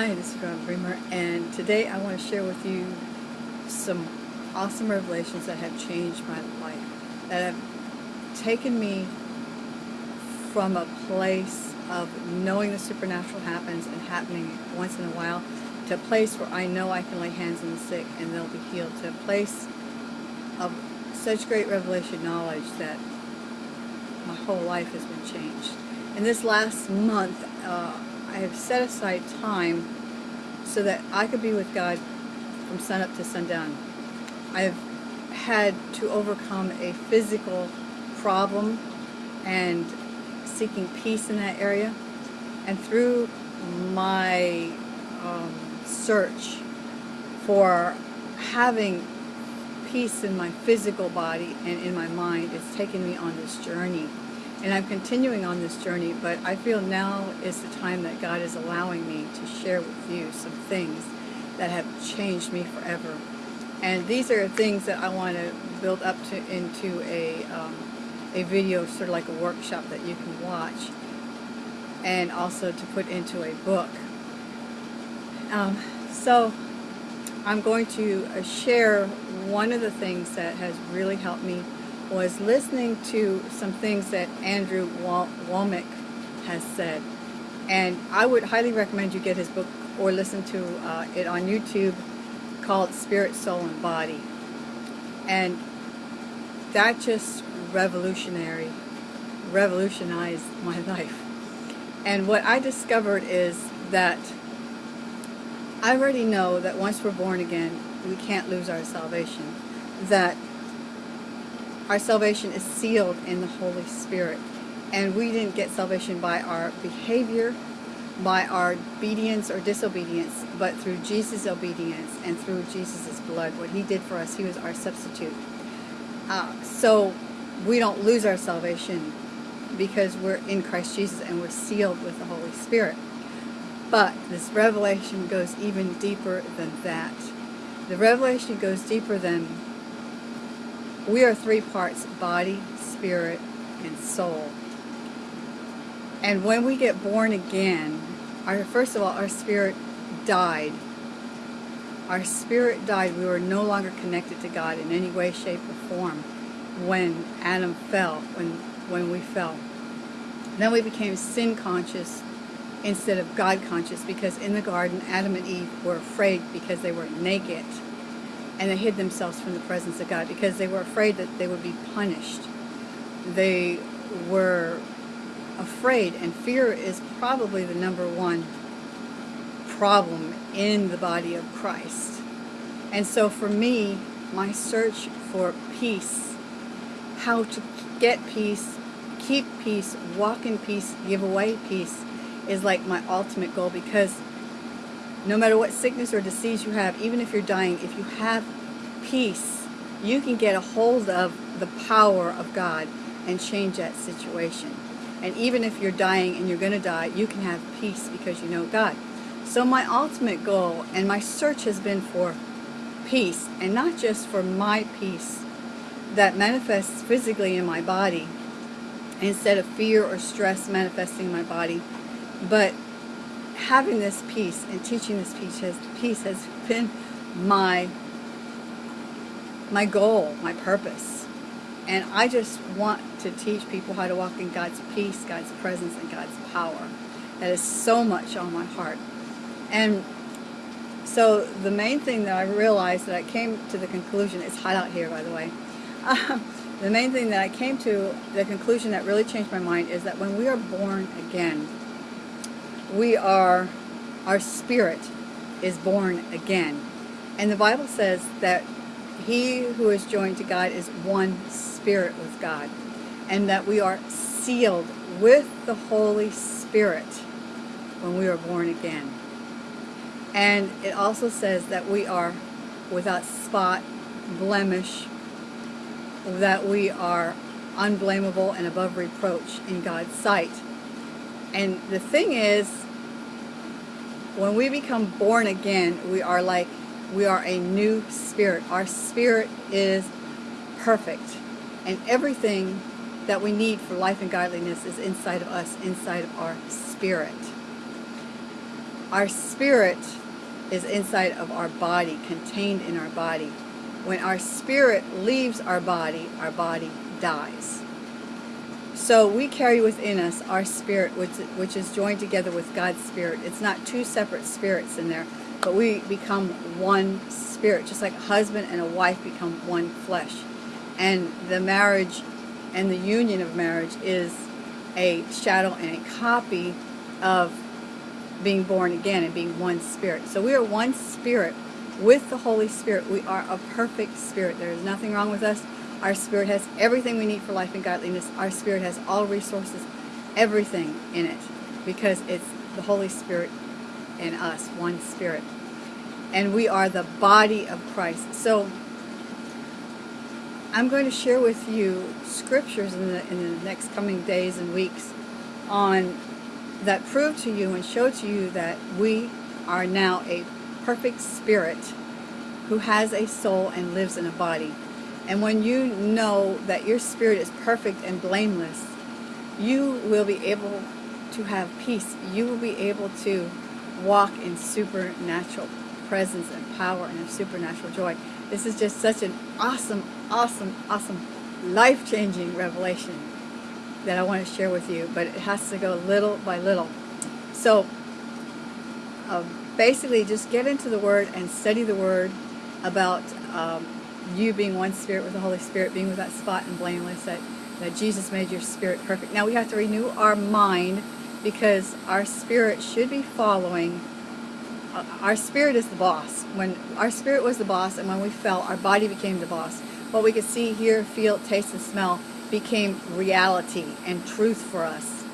Hi, this is Rob Bremer, and today I want to share with you some awesome revelations that have changed my life, that have taken me from a place of knowing the supernatural happens and happening once in a while to a place where I know I can lay hands on the sick and they'll be healed, to a place of such great revelation knowledge that my whole life has been changed. In this last month, uh, I have set aside time so that I could be with God from sunup to sundown. I've had to overcome a physical problem and seeking peace in that area. And through my um, search for having peace in my physical body and in my mind, it's taken me on this journey and I'm continuing on this journey, but I feel now is the time that God is allowing me to share with you some things that have changed me forever. And these are things that I want to build up to into a, um, a video, sort of like a workshop that you can watch, and also to put into a book. Um, so I'm going to uh, share one of the things that has really helped me was listening to some things that Andrew Wommack has said. And I would highly recommend you get his book or listen to uh, it on YouTube called Spirit, Soul, and Body. And that just revolutionary, revolutionized my life. And what I discovered is that I already know that once we're born again, we can't lose our salvation. That our salvation is sealed in the Holy Spirit. And we didn't get salvation by our behavior, by our obedience or disobedience, but through Jesus' obedience and through Jesus' blood. What he did for us, he was our substitute. Uh, so we don't lose our salvation because we're in Christ Jesus and we're sealed with the Holy Spirit. But this revelation goes even deeper than that. The revelation goes deeper than we are three parts, body, spirit, and soul. And when we get born again, our first of all, our spirit died. Our spirit died. We were no longer connected to God in any way, shape, or form when Adam fell, when, when we fell. Then we became sin conscious instead of God conscious because in the garden, Adam and Eve were afraid because they were naked and they hid themselves from the presence of God because they were afraid that they would be punished. They were afraid, and fear is probably the number one problem in the body of Christ. And so for me, my search for peace, how to get peace, keep peace, walk in peace, give away peace, is like my ultimate goal because no matter what sickness or disease you have, even if you're dying, if you have peace, you can get a hold of the power of God and change that situation. And even if you're dying and you're going to die, you can have peace because you know God. So my ultimate goal and my search has been for peace, and not just for my peace that manifests physically in my body, instead of fear or stress manifesting in my body, but having this peace and teaching this peace has, peace has been my my goal, my purpose. And I just want to teach people how to walk in God's peace, God's presence, and God's power. That is so much on my heart. And so the main thing that I realized that I came to the conclusion, it's hot out here by the way, uh, the main thing that I came to the conclusion that really changed my mind is that when we are born again, we are, our spirit is born again. And the Bible says that he who is joined to God is one spirit with God. And that we are sealed with the Holy Spirit when we are born again. And it also says that we are without spot, blemish, that we are unblameable and above reproach in God's sight. And the thing is, when we become born again, we are like, we are a new spirit. Our spirit is perfect. And everything that we need for life and godliness is inside of us, inside of our spirit. our spirit is inside of our body, contained in our body. When our spirit leaves our body, our body dies. So we carry within us our spirit, which, which is joined together with God's spirit. It's not two separate spirits in there, but we become one spirit, just like a husband and a wife become one flesh. And the marriage and the union of marriage is a shadow and a copy of being born again and being one spirit. So we are one spirit with the Holy Spirit. We are a perfect spirit. There is nothing wrong with us. Our spirit has everything we need for life and godliness. Our spirit has all resources, everything in it, because it's the Holy Spirit in us, one spirit. And we are the body of Christ. So I'm going to share with you scriptures in the, in the next coming days and weeks on that prove to you and show to you that we are now a perfect spirit who has a soul and lives in a body. And when you know that your spirit is perfect and blameless, you will be able to have peace. You will be able to walk in supernatural presence and power and supernatural joy. This is just such an awesome, awesome, awesome, life-changing revelation that I want to share with you, but it has to go little by little. So uh, basically just get into the Word and study the Word about um, you being one spirit with the Holy Spirit, being without spot and blameless, that, that Jesus made your spirit perfect. Now we have to renew our mind because our spirit should be following uh, our spirit is the boss. When our spirit was the boss and when we fell, our body became the boss. What we could see, hear, feel, taste, and smell became reality and truth for us.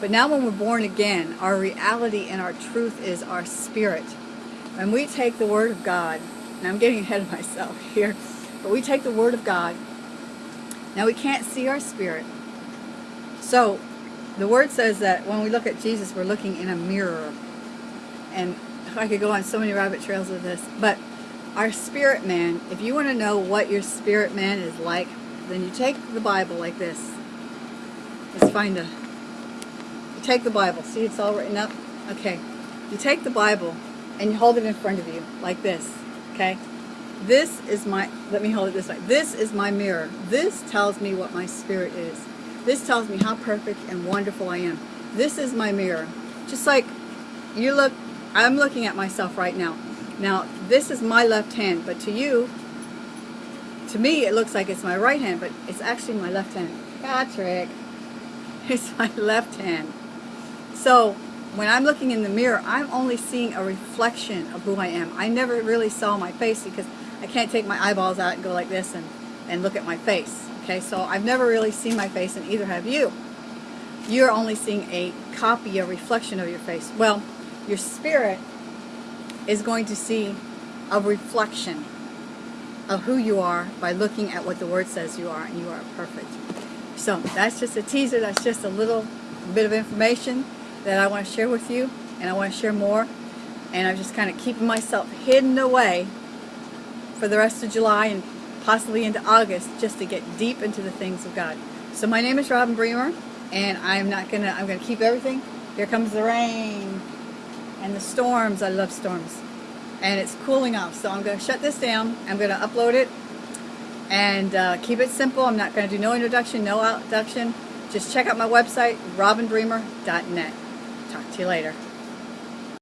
But now when we're born again, our reality and our truth is our spirit. When we take the Word of God, and I'm getting ahead of myself here, but we take the Word of God, now we can't see our spirit. So the Word says that when we look at Jesus, we're looking in a mirror. And I could go on so many rabbit trails with this, but our spirit man, if you want to know what your spirit man is like, then you take the Bible like this. Let's find a, you take the Bible, see it's all written up? Okay, you take the Bible and you hold it in front of you like this, okay? This is my, let me hold it this way. This is my mirror. This tells me what my spirit is. This tells me how perfect and wonderful I am. This is my mirror. Just like you look, I'm looking at myself right now. Now, this is my left hand, but to you, to me, it looks like it's my right hand, but it's actually my left hand. Patrick, it's my left hand. So when I'm looking in the mirror, I'm only seeing a reflection of who I am. I never really saw my face because I can't take my eyeballs out and go like this and, and look at my face. Okay, so I've never really seen my face, and either have you. You're only seeing a copy, a reflection of your face. Well, your spirit is going to see a reflection of who you are by looking at what the Word says you are, and you are perfect. So that's just a teaser. That's just a little bit of information that I want to share with you, and I want to share more. And I'm just kind of keeping myself hidden away for the rest of July and possibly into August just to get deep into the things of God. So my name is Robin Bremer, and I'm not gonna. I'm gonna keep everything. Here comes the rain and the storms. I love storms and it's cooling off. So I'm to shut this down. I'm to upload it and uh, keep it simple. I'm not to do no introduction, no outtroduction. Just check out my website, robinbremer.net. Talk to you later.